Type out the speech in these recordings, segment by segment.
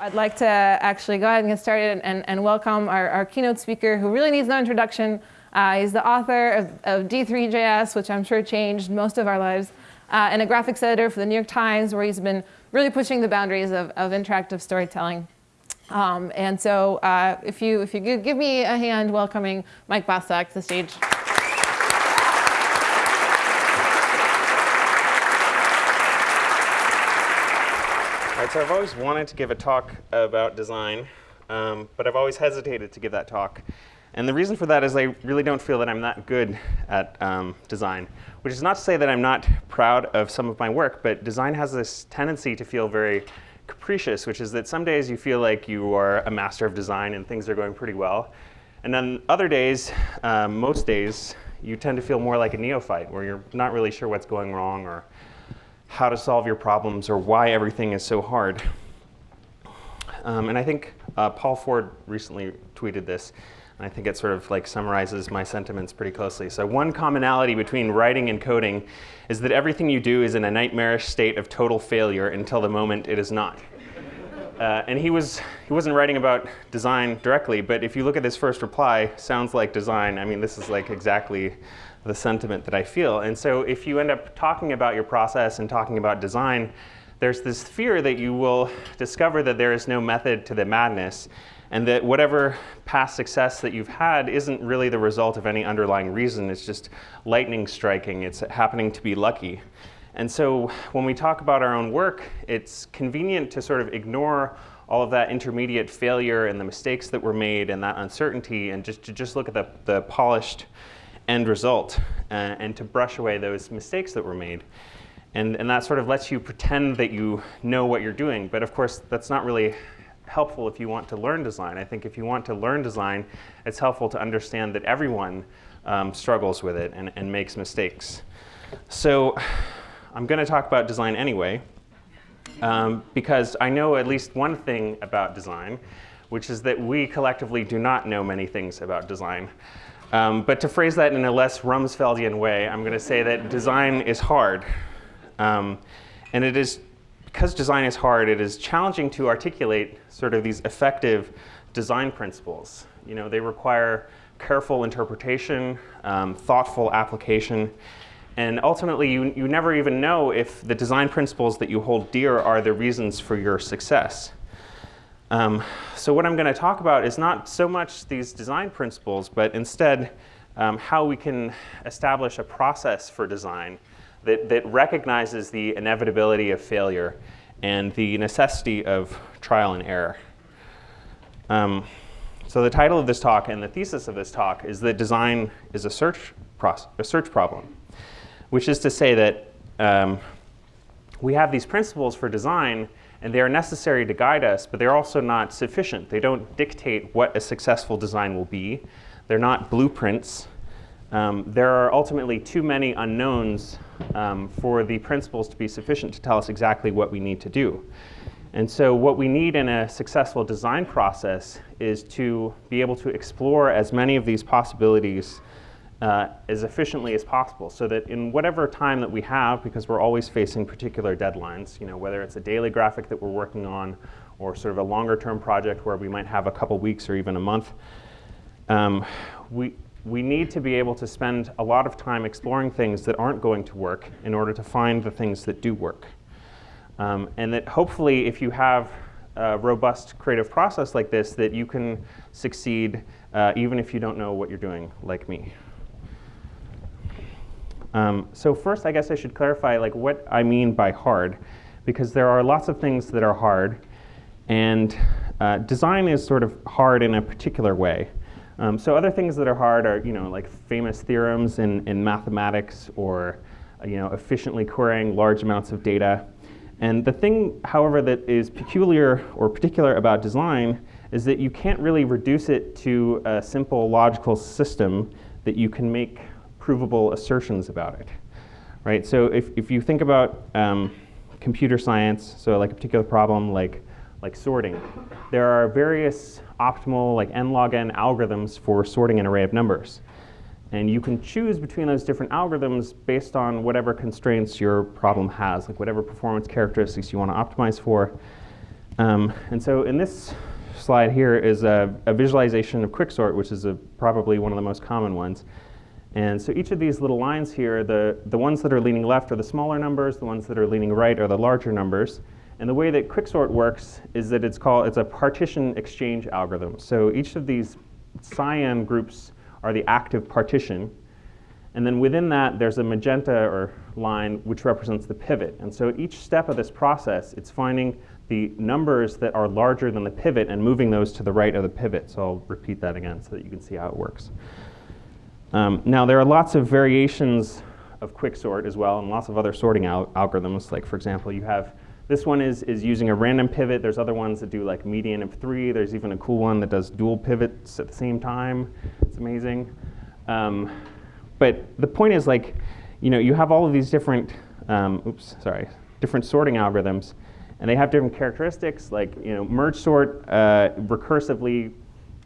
I'd like to actually go ahead and get started and, and welcome our, our, keynote speaker who really needs no introduction. Uh, he's the author of, of, D3JS, which I'm sure changed most of our lives, uh, and a graphics editor for the New York Times, where he's been really pushing the boundaries of, of interactive storytelling. Um, and so uh, if, you, if you give me a hand welcoming Mike Bostock to the stage. Right, so I've always wanted to give a talk about design, um, but I've always hesitated to give that talk. And the reason for that is I really don't feel that I'm that good at um, design, which is not to say that I'm not proud of some of my work, but design has this tendency to feel very capricious, which is that some days you feel like you are a master of design and things are going pretty well. And then other days, um, most days, you tend to feel more like a neophyte, where you're not really sure what's going wrong or how to solve your problems or why everything is so hard. Um, and I think uh, Paul Ford recently tweeted this, and I think it sort of like summarizes my sentiments pretty closely. So one commonality between writing and coding is that everything you do is in a nightmarish state of total failure until the moment it is not. Uh, and he, was, he wasn't writing about design directly, but if you look at his first reply, sounds like design. I mean, this is like exactly the sentiment that I feel. And so if you end up talking about your process and talking about design, there's this fear that you will discover that there is no method to the madness and that whatever past success that you've had isn't really the result of any underlying reason. It's just lightning striking. It's happening to be lucky. And so when we talk about our own work, it's convenient to sort of ignore all of that intermediate failure and the mistakes that were made and that uncertainty and just to just look at the, the polished end result uh, and to brush away those mistakes that were made. And, and that sort of lets you pretend that you know what you're doing. But of course, that's not really helpful if you want to learn design. I think if you want to learn design, it's helpful to understand that everyone um, struggles with it and, and makes mistakes. So I'm going to talk about design anyway, um, because I know at least one thing about design, which is that we collectively do not know many things about design. Um, but to phrase that in a less Rumsfeldian way, I'm going to say that design is hard. Um, and it is, because design is hard, it is challenging to articulate sort of these effective design principles. You know, they require careful interpretation, um, thoughtful application, and ultimately you, you never even know if the design principles that you hold dear are the reasons for your success. Um, so what I'm going to talk about is not so much these design principles, but instead um, how we can establish a process for design that, that recognizes the inevitability of failure and the necessity of trial and error. Um, so the title of this talk and the thesis of this talk is that design is a search, process, a search problem, which is to say that um, we have these principles for design and they are necessary to guide us, but they're also not sufficient. They don't dictate what a successful design will be. They're not blueprints. Um, there are ultimately too many unknowns um, for the principles to be sufficient to tell us exactly what we need to do. And so what we need in a successful design process is to be able to explore as many of these possibilities uh, as efficiently as possible so that in whatever time that we have, because we're always facing particular deadlines, you know, whether it's a daily graphic that we're working on or sort of a longer term project where we might have a couple weeks or even a month, um, we, we need to be able to spend a lot of time exploring things that aren't going to work in order to find the things that do work. Um, and that hopefully if you have a robust creative process like this, that you can succeed uh, even if you don't know what you're doing like me. Um, so first, I guess I should clarify like what I mean by hard, because there are lots of things that are hard, and uh, design is sort of hard in a particular way. Um, so other things that are hard are, you know, like famous theorems in, in mathematics or, you know, efficiently querying large amounts of data. And the thing, however, that is peculiar or particular about design is that you can't really reduce it to a simple logical system that you can make provable assertions about it, right? So if, if you think about um, computer science, so like a particular problem like, like sorting, there are various optimal like n log n algorithms for sorting an array of numbers. And you can choose between those different algorithms based on whatever constraints your problem has, like whatever performance characteristics you want to optimize for. Um, and so in this slide here is a, a visualization of quicksort, which is a, probably one of the most common ones. And so each of these little lines here, the, the ones that are leaning left are the smaller numbers, the ones that are leaning right are the larger numbers. And the way that quicksort works is that it's called, it's a partition exchange algorithm. So each of these cyan groups are the active partition. And then within that, there's a magenta or line which represents the pivot. And so each step of this process, it's finding the numbers that are larger than the pivot and moving those to the right of the pivot. So I'll repeat that again so that you can see how it works. Um, now, there are lots of variations of quicksort as well and lots of other sorting al algorithms. Like, for example, you have this one is, is using a random pivot. There's other ones that do like median of three. There's even a cool one that does dual pivots at the same time. It's amazing. Um, but the point is like, you know, you have all of these different, um, oops, sorry, different sorting algorithms, and they have different characteristics. Like, you know, merge sort uh, recursively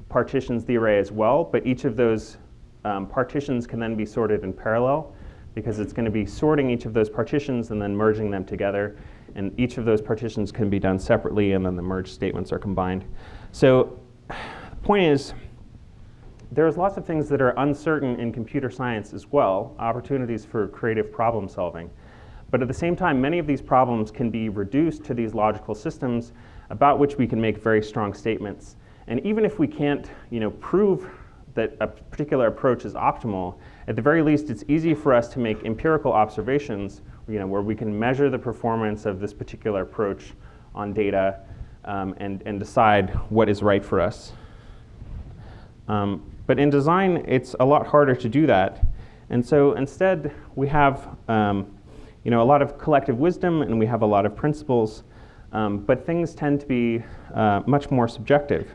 partitions the array as well, but each of those um, partitions can then be sorted in parallel because it's going to be sorting each of those partitions and then merging them together. And each of those partitions can be done separately, and then the merge statements are combined. So the point is, there's lots of things that are uncertain in computer science as well, opportunities for creative problem solving. But at the same time, many of these problems can be reduced to these logical systems about which we can make very strong statements. And even if we can't you know, prove that a particular approach is optimal, at the very least, it's easy for us to make empirical observations you know, where we can measure the performance of this particular approach on data um, and, and decide what is right for us. Um, but in design, it's a lot harder to do that. And so instead, we have um, you know, a lot of collective wisdom and we have a lot of principles, um, but things tend to be uh, much more subjective.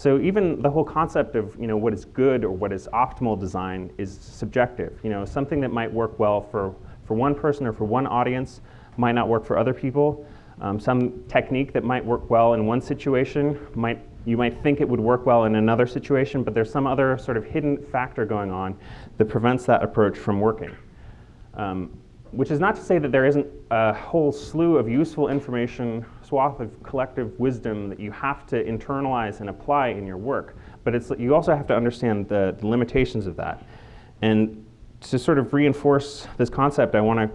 So even the whole concept of you know, what is good or what is optimal design is subjective. You know, something that might work well for for one person or for one audience might not work for other people. Um, some technique that might work well in one situation might you might think it would work well in another situation, but there's some other sort of hidden factor going on that prevents that approach from working. Um, which is not to say that there isn't a whole slew of useful information, swath of collective wisdom that you have to internalize and apply in your work. But it's, you also have to understand the, the limitations of that. And to sort of reinforce this concept, I want to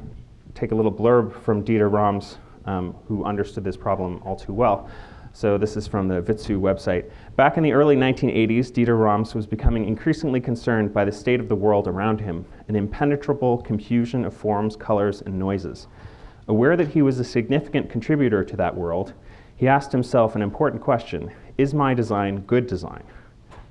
take a little blurb from Dieter Rams, um, who understood this problem all too well. So this is from the Vitsœ website. Back in the early 1980s, Dieter Rams was becoming increasingly concerned by the state of the world around him, an impenetrable confusion of forms, colors, and noises. Aware that he was a significant contributor to that world, he asked himself an important question, is my design good design?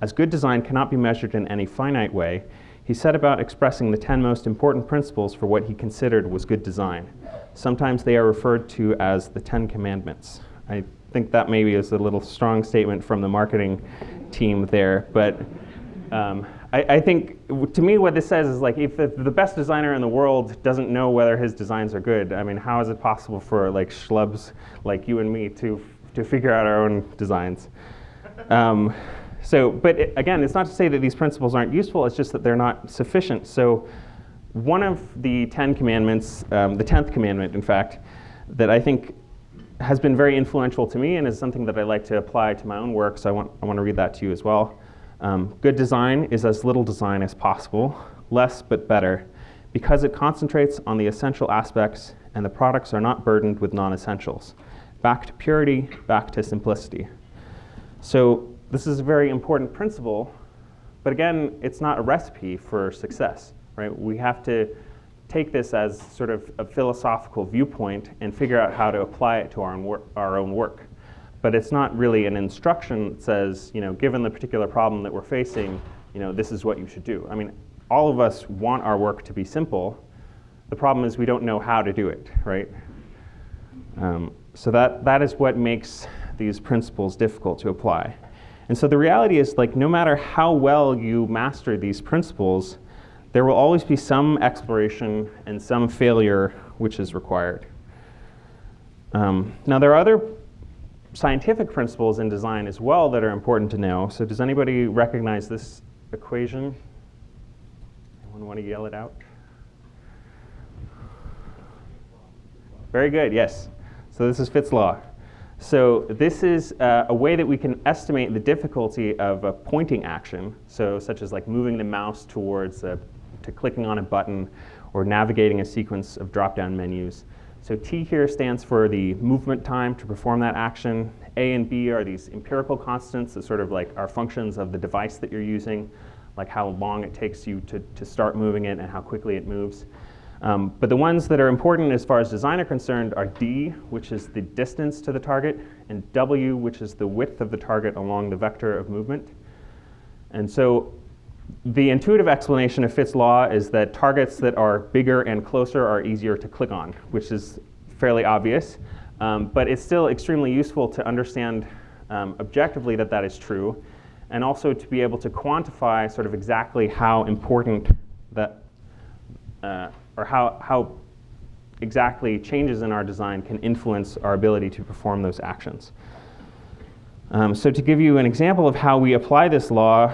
As good design cannot be measured in any finite way, he set about expressing the 10 most important principles for what he considered was good design. Sometimes they are referred to as the 10 commandments. I think that maybe is a little strong statement from the marketing team there, but um, I, I, think to me what this says is like if the, the, best designer in the world doesn't know whether his designs are good, I mean, how is it possible for like schlubs like you and me to, to figure out our own designs? Um, so, but it, again, it's not to say that these principles aren't useful, it's just that they're not sufficient. So one of the 10 commandments, um, the 10th commandment, in fact, that I think has been very influential to me and is something that I like to apply to my own work, so I want, I want to read that to you as well. Um, good design is as little design as possible, less but better, because it concentrates on the essential aspects and the products are not burdened with non-essentials. Back to purity, back to simplicity. So this is a very important principle, but again, it's not a recipe for success, right? We have to take this as sort of a philosophical viewpoint and figure out how to apply it to our own, work, our own work. But it's not really an instruction that says, you know, given the particular problem that we're facing, you know, this is what you should do. I mean, all of us want our work to be simple. The problem is we don't know how to do it, right? Um, so that, that is what makes these principles difficult to apply. And so the reality is like no matter how well you master these principles, there will always be some exploration and some failure which is required. Um, now there are other scientific principles in design as well that are important to know. So does anybody recognize this equation? Anyone want to yell it out? Very good, yes. So this is Fitts' law. So this is uh, a way that we can estimate the difficulty of a pointing action, so such as like moving the mouse towards a, to clicking on a button or navigating a sequence of drop-down menus. So T here stands for the movement time to perform that action. A and B are these empirical constants that sort of like are functions of the device that you're using, like how long it takes you to, to start moving it and how quickly it moves. Um, but the ones that are important as far as design are concerned are D, which is the distance to the target, and W, which is the width of the target along the vector of movement. And so the intuitive explanation of Fitts' law is that targets that are bigger and closer are easier to click on, which is fairly obvious. Um, but it's still extremely useful to understand um, objectively that that is true, and also to be able to quantify sort of exactly how important that, uh, or how, how exactly changes in our design can influence our ability to perform those actions. Um, so to give you an example of how we apply this law,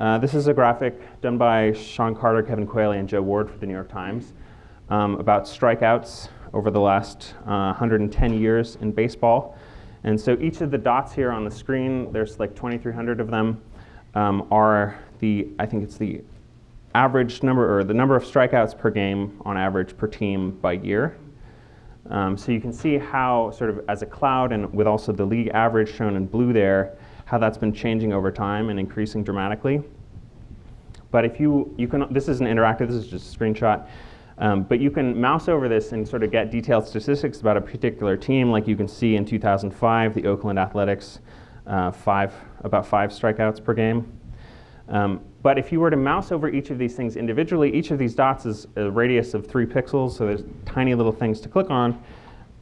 uh, this is a graphic done by Shan Carter, Kevin Quealy, and Joe Ward for the New York Times um, about strikeouts over the last uh, 110 years in baseball. And so each of the dots here on the screen, there's like 2,300 of them, um, are the, I think it's the average number, or the number of strikeouts per game on average per team by year. Um, so you can see how, sort of as a cloud, and with also the league average shown in blue there, how that's been changing over time and increasing dramatically. But if you, you can, this isn't interactive, this is just a screenshot. Um, but you can mouse over this and sort of get detailed statistics about a particular team, like you can see in 2005, the Oakland Athletics, uh, five, about five strikeouts per game. Um, but if you were to mouse over each of these things individually, each of these dots is a radius of three pixels, so there's tiny little things to click on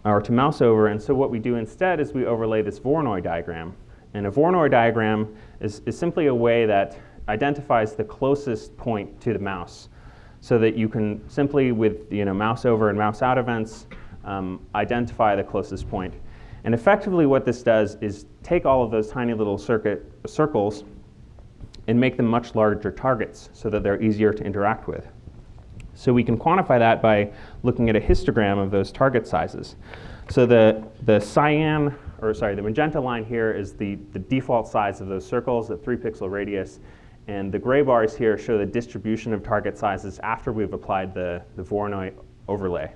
or to mouse over. And so what we do instead is we overlay this Voronoi diagram. And a Voronoi diagram is, is simply a way that identifies the closest point to the mouse so that you can simply, with you know, mouse over and mouse out events, um, identify the closest point. And effectively what this does is take all of those tiny little circuit, circles and make them much larger targets so that they're easier to interact with. So we can quantify that by looking at a histogram of those target sizes. So the, the cyan, or sorry, the magenta line here is the, the default size of those circles, the three pixel radius. And the gray bars here show the distribution of target sizes after we've applied the, the Voronoi overlay.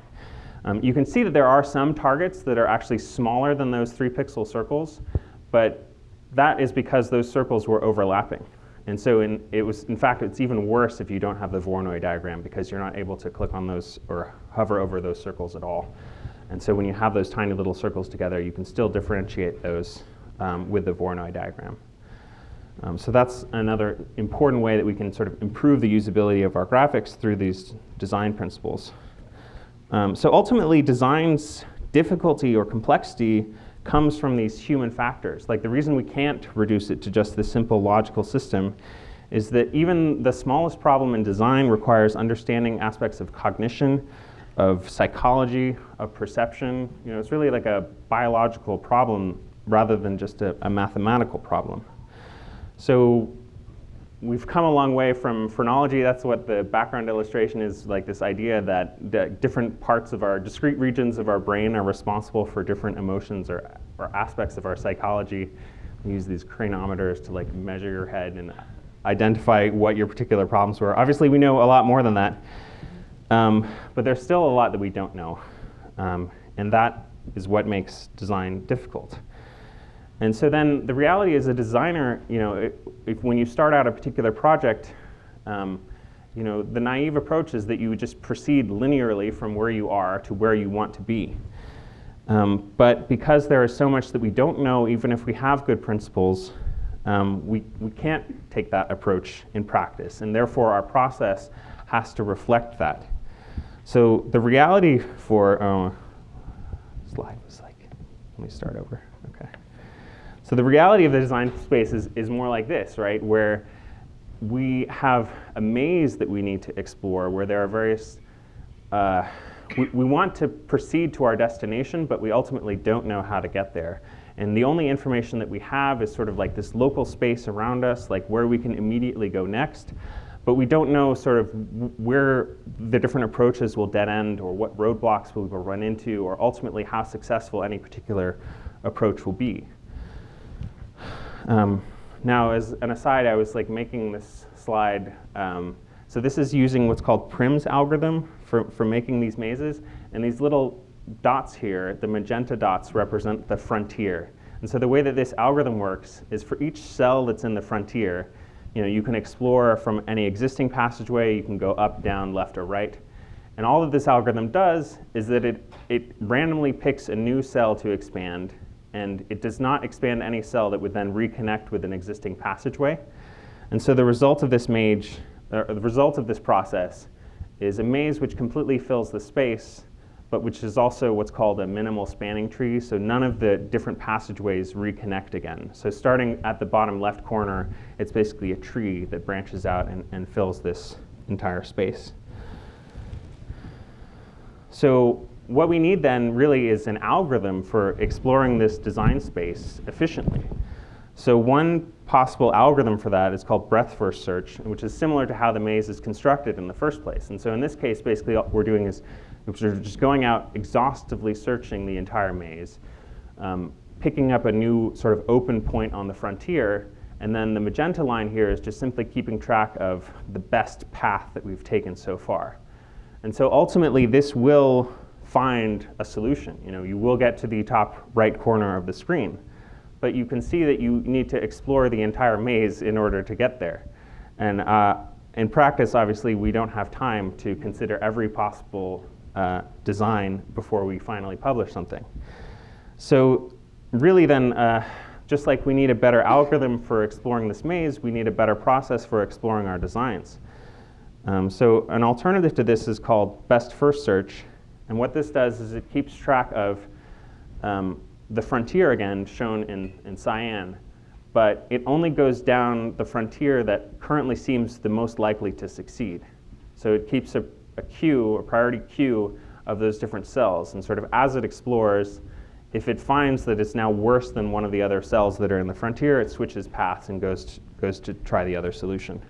Um, you can see that there are some targets that are actually smaller than those three pixel circles, but that is because those circles were overlapping. And so in, it was, in fact, it's even worse if you don't have the Voronoi diagram because you're not able to click on those or hover over those circles at all. And so when you have those tiny little circles together, you can still differentiate those um, with the Voronoi diagram. Um, so that's another important way that we can sort of improve the usability of our graphics through these design principles. Um, so ultimately, design's difficulty or complexity comes from these human factors. Like the reason we can't reduce it to just this simple logical system is that even the smallest problem in design requires understanding aspects of cognition, of psychology, of perception. You know, it's really like a biological problem rather than just a, a mathematical problem. So we've come a long way from phrenology. That's what the background illustration is, like this idea that different parts of our discrete regions of our brain are responsible for different emotions or, or aspects of our psychology. We use these craniometers to like measure your head and identify what your particular problems were. Obviously, we know a lot more than that. Um, but there's still a lot that we don't know. Um, and that is what makes design difficult. And so then the reality as a designer, you know, if, when you start out a particular project, um, you know, the naive approach is that you would just proceed linearly from where you are to where you want to be. Um, but because there is so much that we don't know, even if we have good principles, um, we, we can't take that approach in practice. And therefore, our process has to reflect that. So the reality for, uh, slide was like, let me start over. Okay. So the reality of the design space is, is more like this, right? Where we have a maze that we need to explore where there are various, uh, we, we want to proceed to our destination, but we ultimately don't know how to get there. And the only information that we have is sort of like this local space around us, like where we can immediately go next. But we don't know sort of where the different approaches will dead end or what roadblocks we will run into or ultimately how successful any particular approach will be. Um, now, as an aside, I was like making this slide. Um, so this is using what's called Prim's algorithm for, for making these mazes. And these little dots here, the magenta dots, represent the frontier. And so the way that this algorithm works is for each cell that's in the frontier, you know, you can explore from any existing passageway, you can go up, down, left, or right. And all that this algorithm does is that it, it randomly picks a new cell to expand, and it does not expand any cell that would then reconnect with an existing passageway. And so the result of this maze, uh, the result of this process is a maze which completely fills the space, but which is also what's called a minimal spanning tree. So none of the different passageways reconnect again. So starting at the bottom left corner, it's basically a tree that branches out and, and fills this entire space. So what we need then really is an algorithm for exploring this design space efficiently. So one possible algorithm for that is called breadth first search, which is similar to how the maze is constructed in the first place. And so in this case, basically what we're doing is we're just going out exhaustively searching the entire maze, um, picking up a new sort of open point on the frontier, and then the magenta line here is just simply keeping track of the best path that we've taken so far. And so ultimately, this will find a solution. You know, you will get to the top right corner of the screen, but you can see that you need to explore the entire maze in order to get there. And uh, in practice, obviously, we don't have time to consider every possible uh, design before we finally publish something. So really then, uh, just like we need a better algorithm for exploring this maze, we need a better process for exploring our designs. Um, so an alternative to this is called best first search. And what this does is it keeps track of um, the frontier again, shown in, in cyan, but it only goes down the frontier that currently seems the most likely to succeed. So it keeps a, a queue, a priority queue of those different cells. And sort of as it explores, if it finds that it's now worse than one of the other cells that are in the frontier, it switches paths and goes to, goes to try the other solution.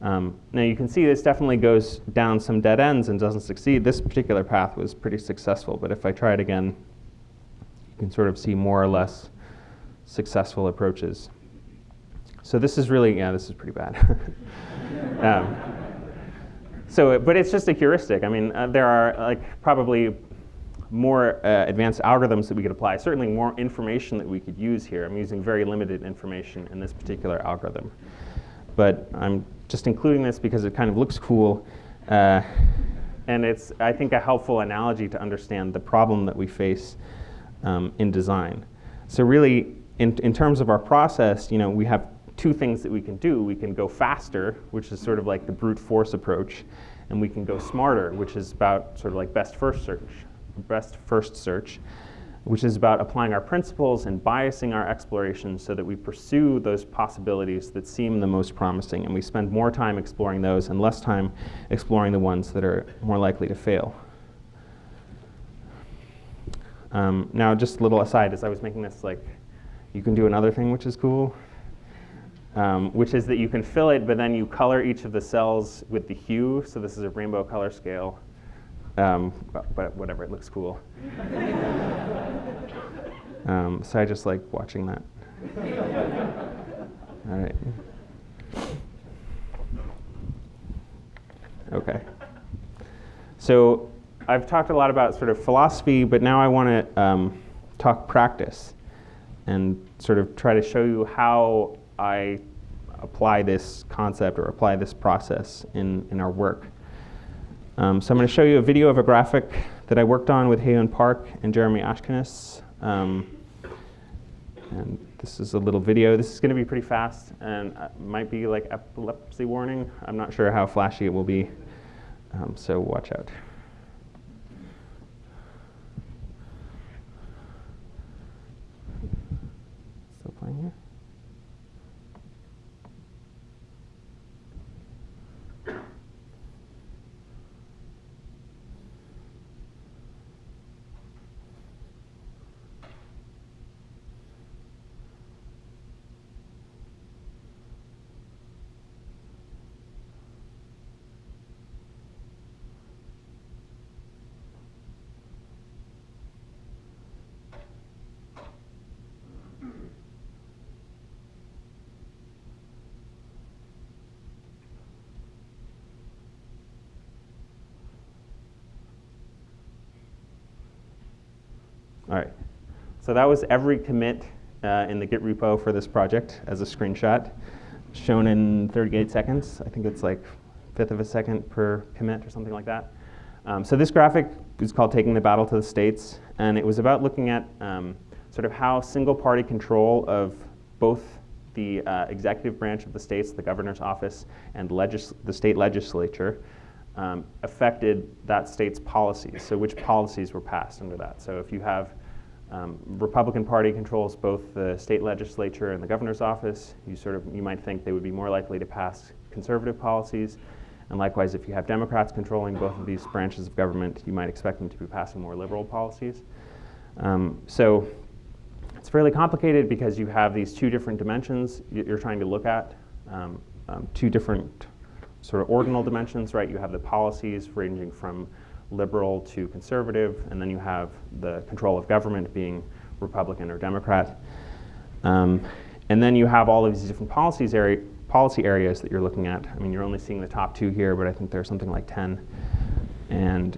Um, now you can see this definitely goes down some dead ends and doesn't succeed. This particular path was pretty successful, but if I try it again, you can sort of see more or less successful approaches. So this is really, yeah, this is pretty bad. um, so, but it's just a heuristic. I mean, uh, there are like probably more uh, advanced algorithms that we could apply, certainly more information that we could use here. I'm using very limited information in this particular algorithm. But I'm just including this because it kind of looks cool. Uh, and it's, I think, a helpful analogy to understand the problem that we face um, in design. So really, in, in terms of our process, you know, we have two things that we can do. We can go faster, which is sort of like the brute force approach, and we can go smarter, which is about sort of like best first search, best first search which is about applying our principles and biasing our exploration so that we pursue those possibilities that seem the most promising. And we spend more time exploring those and less time exploring the ones that are more likely to fail. Um, now, just a little aside, as I was making this, like, you can do another thing which is cool, um, which is that you can fill it, but then you color each of the cells with the hue. So this is a rainbow color scale. Um, but whatever, it looks cool. um, so I just like watching that. All right. Okay. So I've talked a lot about sort of philosophy, but now I want to um, talk practice and sort of try to show you how I apply this concept or apply this process in, in our work. Um, so I'm going to show you a video of a graphic that I worked on with Haeyoun Park and Jeremy Ashkenas. Um, and this is a little video. This is going to be pretty fast and uh, might be like epilepsy warning. I'm not sure how flashy it will be, um, so watch out. Still playing here? All right. So that was every commit uh, in the Git repo for this project as a screenshot, shown in 38 seconds. I think it's like fifth of a second per commit or something like that. Um, so this graphic is called Taking the Battle to the States, and it was about looking at um, sort of how single party control of both the uh, executive branch of the states, the governor's office, and the state legislature um, affected that state's policies. So which policies were passed under that. So if you have um, Republican Party controls both the state legislature and the governor's office, you sort of you might think they would be more likely to pass conservative policies. And likewise, if you have Democrats controlling both of these branches of government, you might expect them to be passing more liberal policies. Um, so it's fairly complicated because you have these two different dimensions you're trying to look at, um, um, two different sort of ordinal dimensions, right? You have the policies ranging from liberal to conservative, and then you have the control of government being Republican or Democrat. Um, and then you have all of these different policies area, policy areas that you're looking at. I mean, you're only seeing the top two here, but I think there's something like 10. And,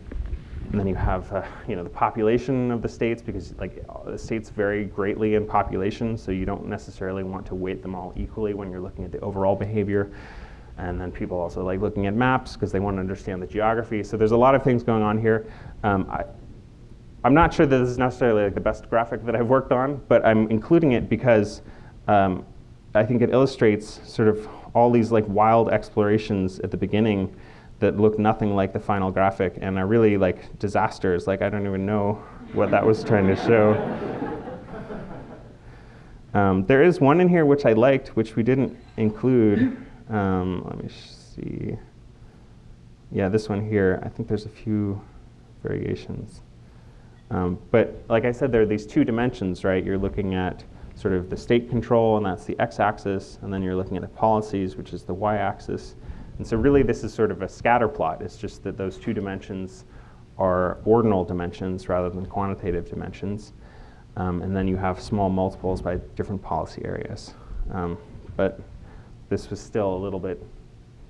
and then you have, uh, you know, the population of the states because like the states vary greatly in population, so you don't necessarily want to weight them all equally when you're looking at the overall behavior. And then people also like looking at maps because they want to understand the geography. So there's a lot of things going on here. Um, I, I'm not sure that this is necessarily like the best graphic that I've worked on, but I'm including it because um, I think it illustrates sort of all these like wild explorations at the beginning that look nothing like the final graphic and are really like disasters. Like I don't even know what that was trying to show. Um, there is one in here which I liked, which we didn't include. Um, let me see. Yeah, this one here. I think there's a few variations. Um, but like I said, there are these two dimensions, right? You're looking at sort of the state control, and that's the x-axis, and then you're looking at the policies, which is the y-axis. And so really this is sort of a scatter plot. It's just that those two dimensions are ordinal dimensions rather than quantitative dimensions. Um, and then you have small multiples by different policy areas. Um, but this was still a little bit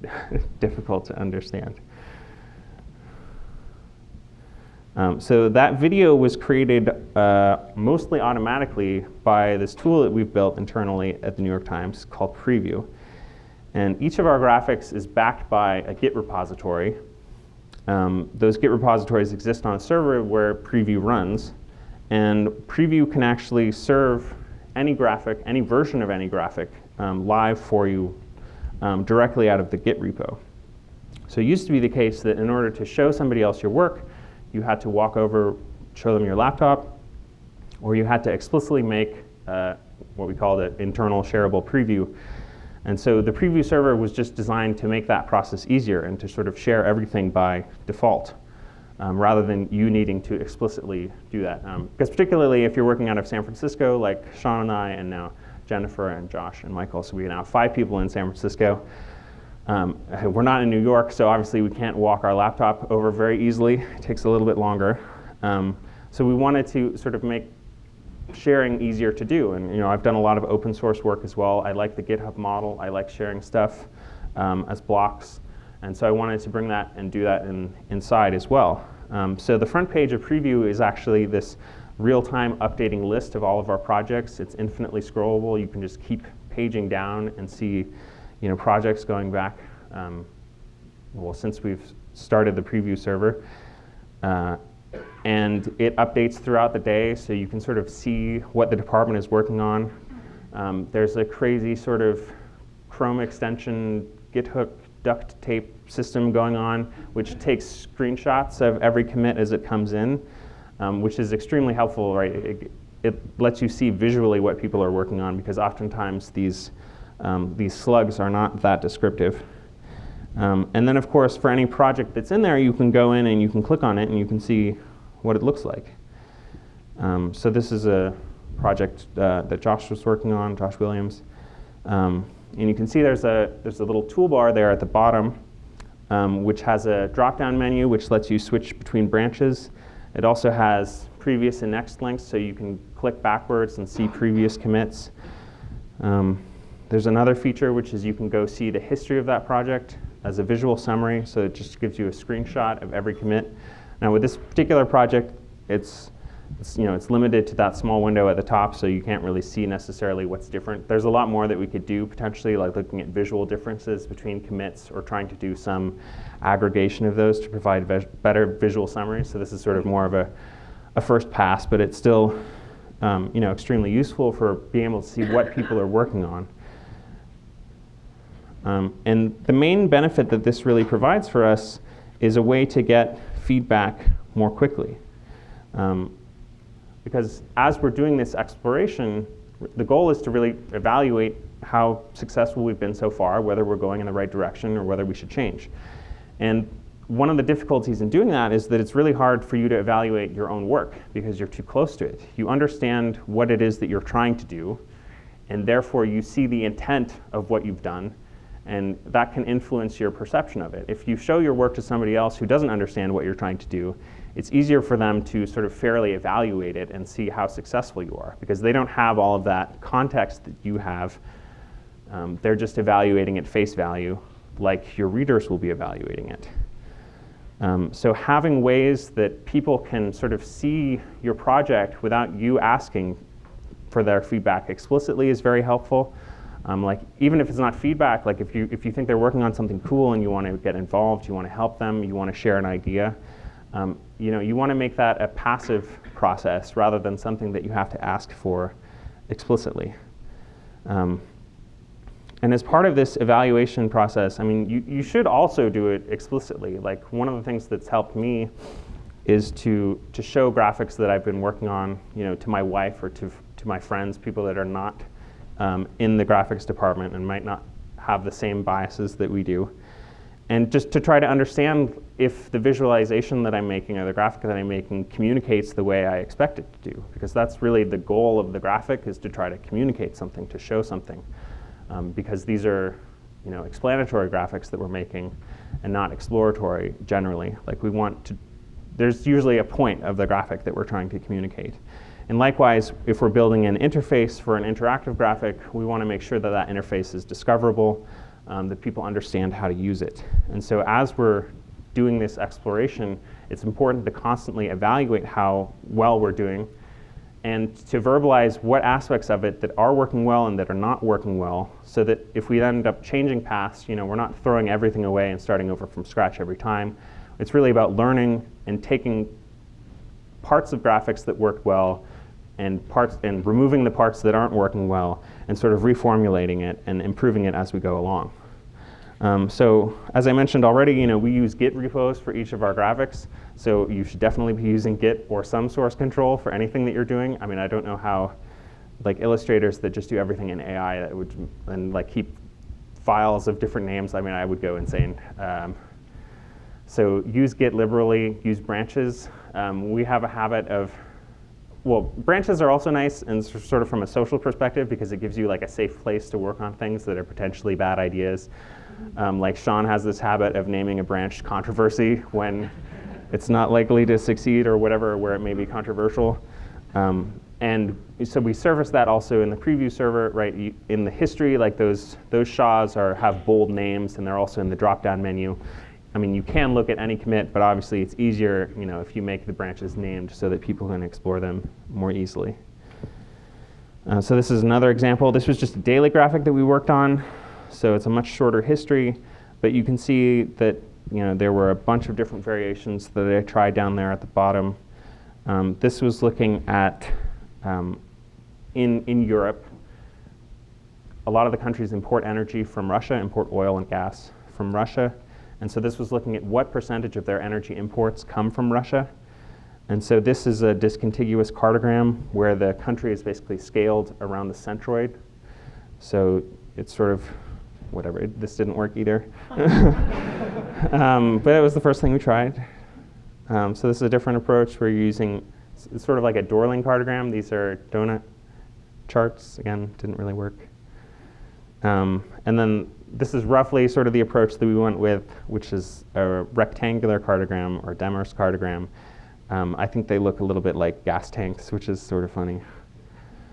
difficult to understand. Um, so that video was created uh, mostly automatically by this tool that we've built internally at the New York Times called Preview. And each of our graphics is backed by a Git repository. Um, those Git repositories exist on a server where Preview runs. And Preview can actually serve any graphic, any version of any graphic, um, live for you um, directly out of the Git repo. So it used to be the case that in order to show somebody else your work, you had to walk over, show them your laptop, or you had to explicitly make uh, what we called the internal shareable preview. And so the preview server was just designed to make that process easier and to sort of share everything by default. Um, rather than you needing to explicitly do that. Um, because particularly if you're working out of San Francisco, like Shan and I, and now Jennifer and Josh and Michael, so we now have five people in San Francisco. Um, we're not in New York, so obviously we can't walk our laptop over very easily. It takes a little bit longer. Um, so we wanted to sort of make sharing easier to do. And you know, I've done a lot of open source work as well. I like the GitHub model. I like sharing stuff um, as blocks. And so I wanted to bring that and do that in, inside as well. Um, so the front page of Preview is actually this real-time updating list of all of our projects. It's infinitely scrollable. You can just keep paging down and see you know, projects going back, um, well, since we've started the preview server. Uh, and it updates throughout the day, so you can sort of see what the department is working on. Um, there's a crazy sort of Chrome extension, GitHub duct tape system going on, which takes screenshots of every commit as it comes in, um, which is extremely helpful, right? It, it, lets you see visually what people are working on because oftentimes these um, these slugs are not that descriptive. Um, and then, of course, for any project that's in there, you can go in and you can click on it and you can see what it looks like. Um, so this is a project uh, that Josh was working on, Josh Williams. Um, and you can see there's a, there's a little toolbar there at the bottom, um, which has a drop-down menu which lets you switch between branches. It also has previous and next links, so you can click backwards and see previous commits. Um, there's another feature which is you can go see the history of that project as a visual summary, so it just gives you a screenshot of every commit. Now with this particular project, it's it's, you know, it's limited to that small window at the top, so you can't really see necessarily what's different. There's a lot more that we could do potentially, like looking at visual differences between commits or trying to do some aggregation of those to provide better visual summaries. So this is sort of more of a, a first pass, but it's still um, you know, extremely useful for being able to see what people are working on. Um, and the main benefit that this really provides for us is a way to get feedback more quickly. Um, because as we're doing this exploration, the goal is to really evaluate how successful we've been so far, whether we're going in the right direction or whether we should change. And one of the difficulties in doing that is that it's really hard for you to evaluate your own work because you're too close to it. You understand what it is that you're trying to do, and therefore you see the intent of what you've done, and that can influence your perception of it. If you show your work to somebody else who doesn't understand what you're trying to do, it's easier for them to sort of fairly evaluate it and see how successful you are because they don't have all of that context that you have. Um, they're just evaluating at face value like your readers will be evaluating it. Um, so having ways that people can sort of see your project without you asking for their feedback explicitly is very helpful. Um, like even if it's not feedback, like if you if you think they're working on something cool and you want to get involved, you want to help them, you want to share an idea, um, you know, you want to make that a passive process rather than something that you have to ask for explicitly. Um, and as part of this evaluation process, I mean, you, you should also do it explicitly. Like one of the things that's helped me is to, to show graphics that I've been working on, you know, to my wife or to, to my friends, people that are not um, in the graphics department and might not have the same biases that we do. And just to try to understand if the visualization that I'm making or the graphic that I'm making communicates the way I expect it to do. Because that's really the goal of the graphic is to try to communicate something, to show something um, because these are you know, explanatory graphics that we're making and not exploratory generally. Like we want to, there's usually a point of the graphic that we're trying to communicate. And likewise, if we're building an interface for an interactive graphic, we want to make sure that that interface is discoverable, um, that people understand how to use it. And so as we're doing this exploration, it's important to constantly evaluate how well we're doing and to verbalize what aspects of it that are working well and that are not working well so that if we end up changing paths, you know, we're not throwing everything away and starting over from scratch every time. It's really about learning and taking parts of graphics that worked well and parts and removing the parts that aren't working well and sort of reformulating it and improving it as we go along. Um, so as I mentioned already, you know, we use Git repos for each of our graphics. So you should definitely be using Git or some source control for anything that you're doing. I mean, I don't know how like illustrators that just do everything in AI that would and like keep files of different names. I mean, I would go insane. Um, so use Git liberally, use branches. Um, we have a habit of, well, branches are also nice and sort of from a social perspective because it gives you like a safe place to work on things that are potentially bad ideas. Um, like Shan has this habit of naming a branch controversy when it's not likely to succeed or whatever, where it may be controversial. Um, and so we service that also in the preview server, right? In the history, like those those SHAs are have bold names, and they're also in the drop-down menu. I mean, you can look at any commit, but obviously it's easier, you know, if you make the branches named so that people can explore them more easily. Uh, so this is another example. This was just a daily graphic that we worked on so it's a much shorter history, but you can see that you know, there were a bunch of different variations that I tried down there at the bottom. Um, this was looking at, um, in, in Europe, a lot of the countries import energy from Russia, import oil and gas from Russia. And so this was looking at what percentage of their energy imports come from Russia. And so this is a discontiguous cartogram where the country is basically scaled around the centroid. So it's sort of whatever. It, this didn't work either. um, but it was the first thing we tried. Um, so this is a different approach. We're using it's sort of like a Dorling cartogram. These are donut charts. Again, didn't really work. Um, and then this is roughly sort of the approach that we went with, which is a rectangular cartogram or Demers cartogram. Um, I think they look a little bit like gas tanks, which is sort of funny.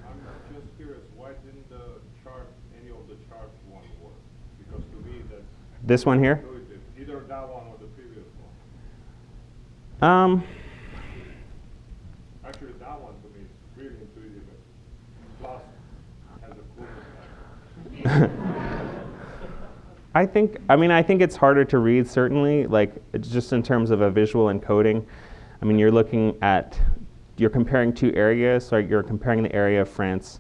I'm just curious, why didn't the chart, any of the chart one work? Because to me that... This one here? Either that one or the previous one. Um, Actually, that that one to me is really intuitive. Plus, has a cool I think, I mean, I think it's harder to read, certainly, like, just in terms of a visual encoding. I mean, you're looking at, you're comparing two areas, so you're comparing the area of France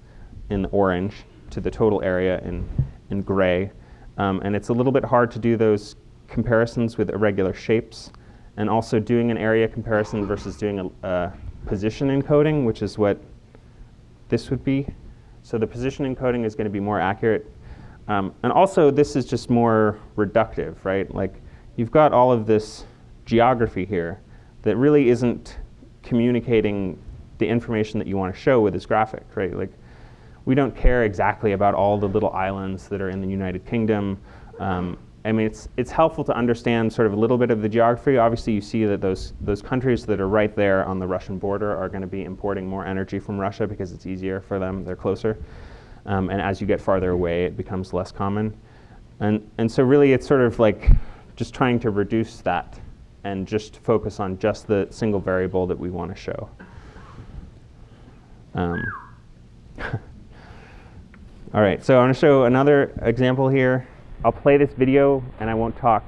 in orange to the total area in, in gray. Um, and it's a little bit hard to do those comparisons with irregular shapes. And also doing an area comparison versus doing a, a position encoding, which is what this would be. So the position encoding is going to be more accurate um, and also, this is just more reductive, right? Like, you've got all of this geography here that really isn't communicating the information that you want to show with this graphic, right? Like, we don't care exactly about all the little islands that are in the United Kingdom. Um, I mean, it's, it's helpful to understand sort of a little bit of the geography. Obviously, you see that those, those countries that are right there on the Russian border are going to be importing more energy from Russia because it's easier for them, they're closer. Um, and as you get farther away, it becomes less common. And, and so really it's sort of like just trying to reduce that and just focus on just the single variable that we want to show. Um, all right, so I want to show another example here. I'll play this video and I won't talk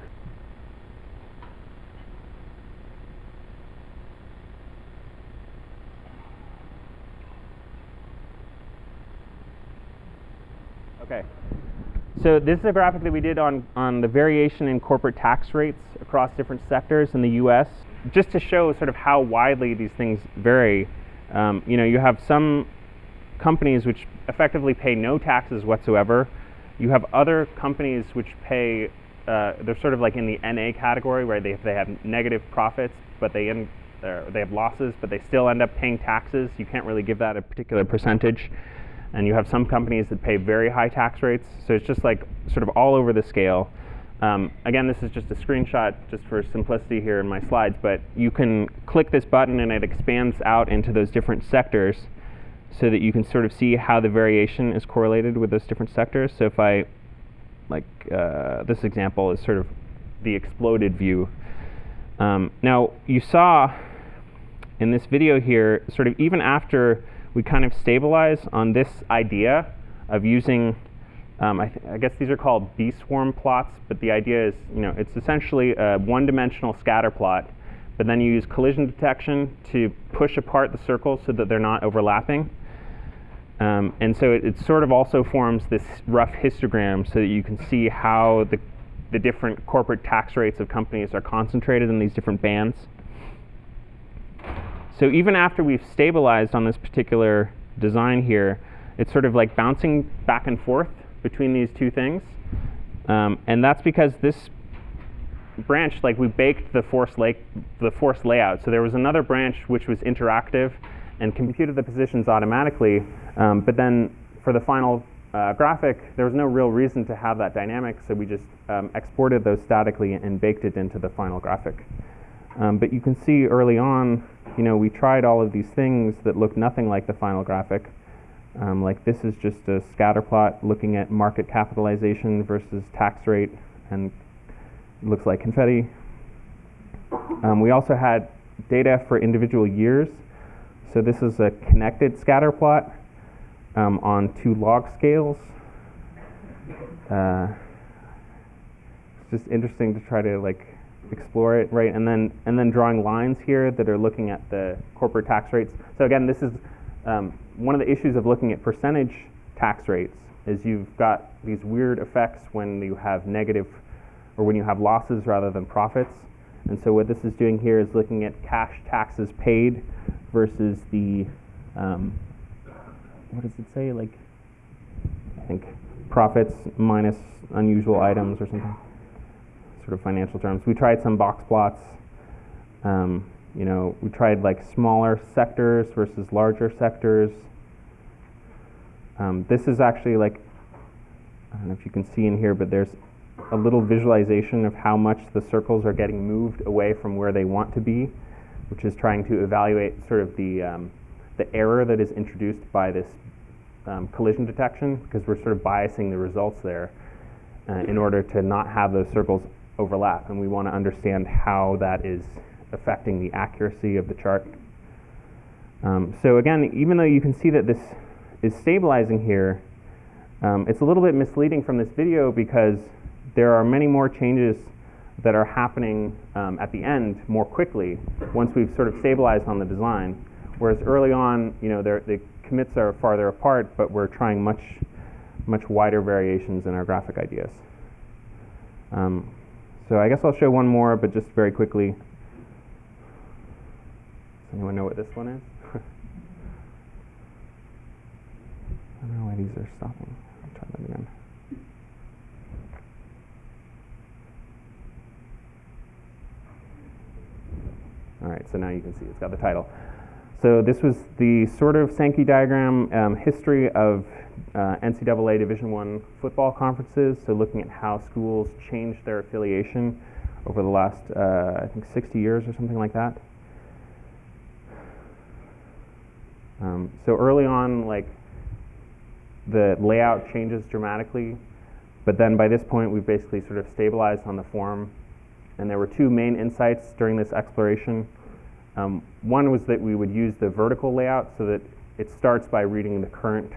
Okay. So this is a graphic that we did on, on the variation in corporate tax rates across different sectors in the U.S. Just to show sort of how widely these things vary. Um, you know, you have some companies which effectively pay no taxes whatsoever. You have other companies which pay, uh, they're sort of like in the NA category where they, they have negative profits, but they, end, uh, they have losses, but they still end up paying taxes. You can't really give that a particular percentage and you have some companies that pay very high tax rates. So it's just like sort of all over the scale. Um, again, this is just a screenshot just for simplicity here in my slides, but you can click this button and it expands out into those different sectors so that you can sort of see how the variation is correlated with those different sectors. So if I, like uh, this example is sort of the exploded view. Um, now you saw in this video here, sort of even after we kind of stabilize on this idea of using, um, I, I, guess these are called beeswarm plots, but the idea is, you know, it's essentially a one-dimensional scatter plot, but then you use collision detection to push apart the circles so that they're not overlapping. Um, and so it, it, sort of also forms this rough histogram so that you can see how the, the different corporate tax rates of companies are concentrated in these different bands. So even after we've stabilized on this particular design here, it's sort of like bouncing back and forth between these two things. Um, and that's because this branch, like we baked the force, lake, the force layout. So there was another branch which was interactive and computed the positions automatically. Um, but then for the final uh, graphic, there was no real reason to have that dynamic, so we just um, exported those statically and baked it into the final graphic. Um, but you can see early on you know, we tried all of these things that look nothing like the final graphic. Um, like this is just a scatter plot looking at market capitalization versus tax rate and looks like confetti. Um, we also had data for individual years. So this is a connected scatter plot um, on two log scales. Uh, it's just interesting to try to like explore it, right? And then and then drawing lines here that are looking at the corporate tax rates. So again, this is um, one of the issues of looking at percentage tax rates is you've got these weird effects when you have negative or when you have losses rather than profits. And so what this is doing here is looking at cash taxes paid versus the um, what does it say? Like I think profits minus unusual items or something sort of financial terms. We tried some box plots. Um, you know, we tried like smaller sectors versus larger sectors. Um, this is actually like, I don't know if you can see in here, but there's a little visualization of how much the circles are getting moved away from where they want to be, which is trying to evaluate sort of the, um, the error that is introduced by this um, collision detection, because we're sort of biasing the results there uh, in order to not have those circles overlap, and we want to understand how that is affecting the accuracy of the chart. Um, so again, even though you can see that this is stabilizing here, um, it's a little bit misleading from this video because there are many more changes that are happening um, at the end more quickly once we've sort of stabilized on the design. Whereas early on, you know, the commits are farther apart, but we're trying much, much wider variations in our graphic ideas. Um, so I guess I'll show one more, but just very quickly. Does anyone know what this one is? I don't know why these are stopping. I'll try that again. All right, so now you can see it's got the title. So this was the sort of Sankey diagram um, history of uh, NCAA Division One football conferences. So looking at how schools changed their affiliation over the last, uh, I think, 60 years or something like that. Um, so early on, like the layout changes dramatically, but then by this point, we've basically sort of stabilized on the form. And there were two main insights during this exploration. Um, one was that we would use the vertical layout so that it starts by reading the current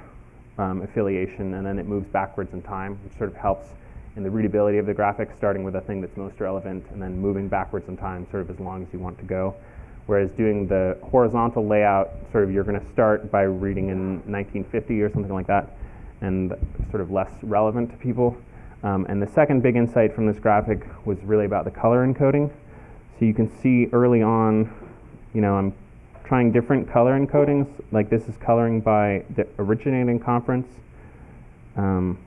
um, affiliation and then it moves backwards in time, which sort of helps in the readability of the graphic, starting with the thing that's most relevant and then moving backwards in time sort of as long as you want to go. Whereas doing the horizontal layout, sort of you're going to start by reading in 1950 or something like that and sort of less relevant to people. Um, and the second big insight from this graphic was really about the color encoding. So you can see early on you know, I'm trying different color encodings. Like this is coloring by the originating conference. Um,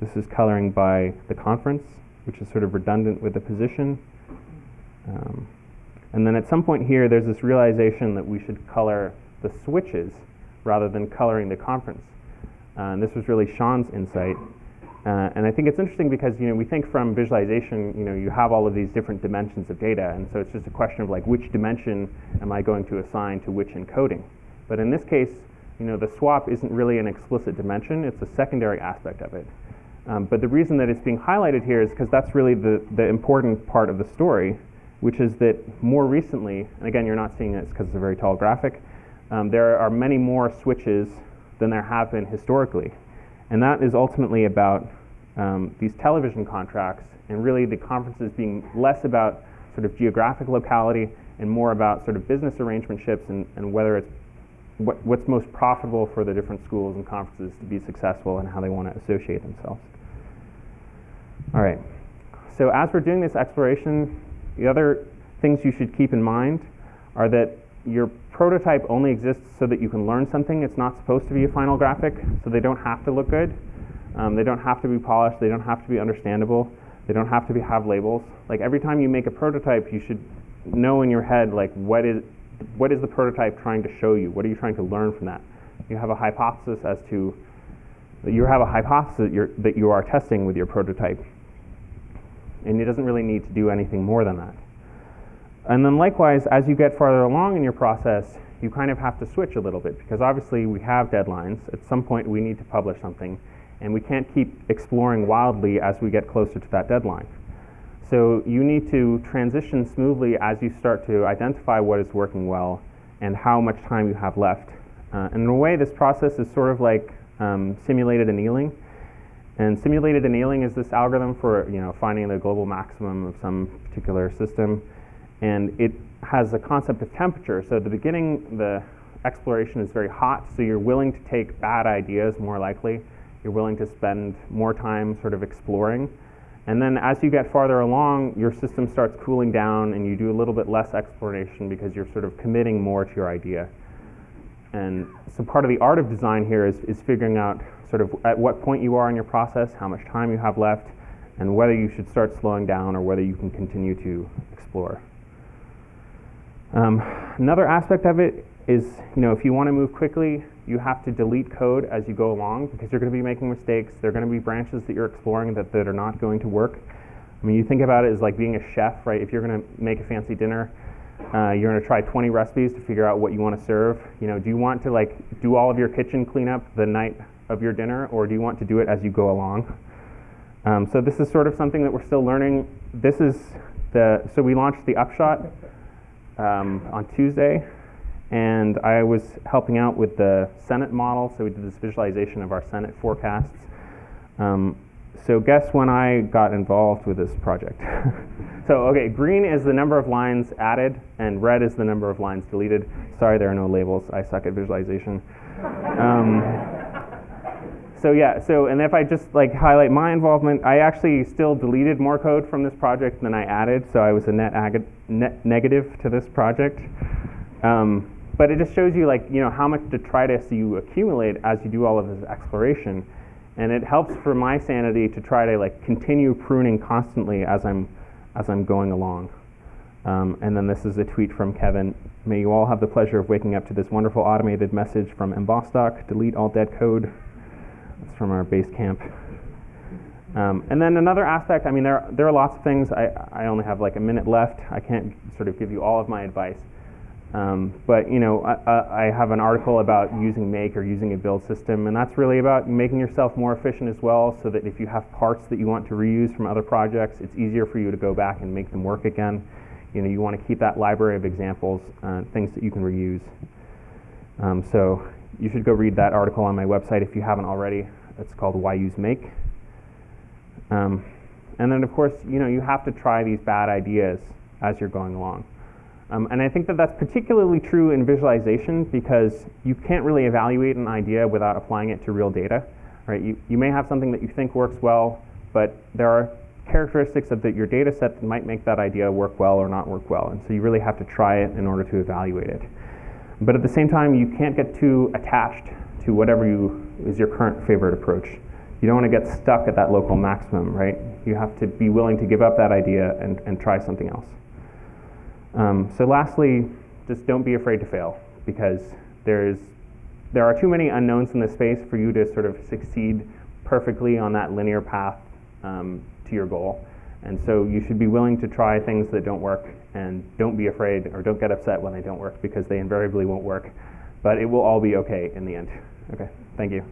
this is coloring by the conference, which is sort of redundant with the position. Um, and then at some point here, there's this realization that we should color the switches rather than coloring the conference. Uh, and this was really Shan's insight. Uh, and I think it's interesting because you know we think from visualization, you know, you have all of these different dimensions of data, and so it's just a question of like which dimension am I going to assign to which encoding. But in this case, you know, the swap isn't really an explicit dimension; it's a secondary aspect of it. Um, but the reason that it's being highlighted here is because that's really the the important part of the story, which is that more recently, and again, you're not seeing this because it's a very tall graphic. Um, there are many more switches than there have been historically. And that is ultimately about um, these television contracts and really the conferences being less about sort of geographic locality and more about sort of business arrangementships and, and whether it's what, what's most profitable for the different schools and conferences to be successful and how they want to associate themselves. All right. So as we're doing this exploration, the other things you should keep in mind are that your prototype only exists so that you can learn something. It's not supposed to be a final graphic, so they don't have to look good. Um, they don't have to be polished. They don't have to be understandable. They don't have to be, have labels. Like every time you make a prototype, you should know in your head like what is what is the prototype trying to show you? What are you trying to learn from that? You have a hypothesis as to you have a hypothesis that, that you are testing with your prototype, and it doesn't really need to do anything more than that. And then likewise, as you get farther along in your process, you kind of have to switch a little bit because obviously we have deadlines. At some point, we need to publish something, and we can't keep exploring wildly as we get closer to that deadline. So you need to transition smoothly as you start to identify what is working well and how much time you have left. Uh, and in a way, this process is sort of like um, simulated annealing. And simulated annealing is this algorithm for you know, finding the global maximum of some particular system and it has a concept of temperature. So at the beginning, the exploration is very hot, so you're willing to take bad ideas more likely. You're willing to spend more time sort of exploring. And then as you get farther along, your system starts cooling down and you do a little bit less exploration because you're sort of committing more to your idea. And so part of the art of design here is, is figuring out sort of at what point you are in your process, how much time you have left, and whether you should start slowing down or whether you can continue to explore. Um, another aspect of it is, you know, if you want to move quickly, you have to delete code as you go along because you're going to be making mistakes. There are going to be branches that you're exploring that, that are not going to work. I mean, you think about it as like being a chef, right? If you're going to make a fancy dinner, uh, you're going to try 20 recipes to figure out what you want to serve. You know, do you want to like do all of your kitchen cleanup the night of your dinner, or do you want to do it as you go along? Um, so this is sort of something that we're still learning. This is the so we launched the upshot um, on Tuesday, and I was helping out with the Senate model. So we did this visualization of our Senate forecasts. Um, so guess when I got involved with this project. so okay, green is the number of lines added, and red is the number of lines deleted. Sorry, there are no labels. I suck at visualization. Um, so yeah, so and if I just like highlight my involvement, I actually still deleted more code from this project than I added, so I was a net, net negative to this project. Um, but it just shows you like you know how much detritus you accumulate as you do all of this exploration, and it helps for my sanity to try to like continue pruning constantly as I'm as I'm going along. Um, and then this is a tweet from Kevin. May you all have the pleasure of waking up to this wonderful automated message from mbostock. Delete all dead code. It's from our Basecamp. Um, and then another aspect, I mean, there, there are lots of things. I, I only have like a minute left. I can't sort of give you all of my advice. Um, but, you know, I, I have an article about using Make or using a build system, and that's really about making yourself more efficient as well so that if you have parts that you want to reuse from other projects, it's easier for you to go back and make them work again. You know, you want to keep that library of examples, uh, things that you can reuse. Um, so you should go read that article on my website if you haven't already. It's called Why Use Make. Um, and then, of course, you know, you have to try these bad ideas as you're going along. Um, and I think that that's particularly true in visualization because you can't really evaluate an idea without applying it to real data. Right? You, you may have something that you think works well, but there are characteristics of the, your data set that might make that idea work well or not work well. And so you really have to try it in order to evaluate it. But at the same time, you can't get too attached to whatever you, is your current favorite approach. You don't want to get stuck at that local maximum, right? You have to be willing to give up that idea and, and try something else. Um, so lastly, just don't be afraid to fail because there's, there are too many unknowns in this space for you to sort of succeed perfectly on that linear path um, to your goal. And so you should be willing to try things that don't work and don't be afraid or don't get upset when they don't work because they invariably won't work. But it will all be okay in the end. Okay, thank you.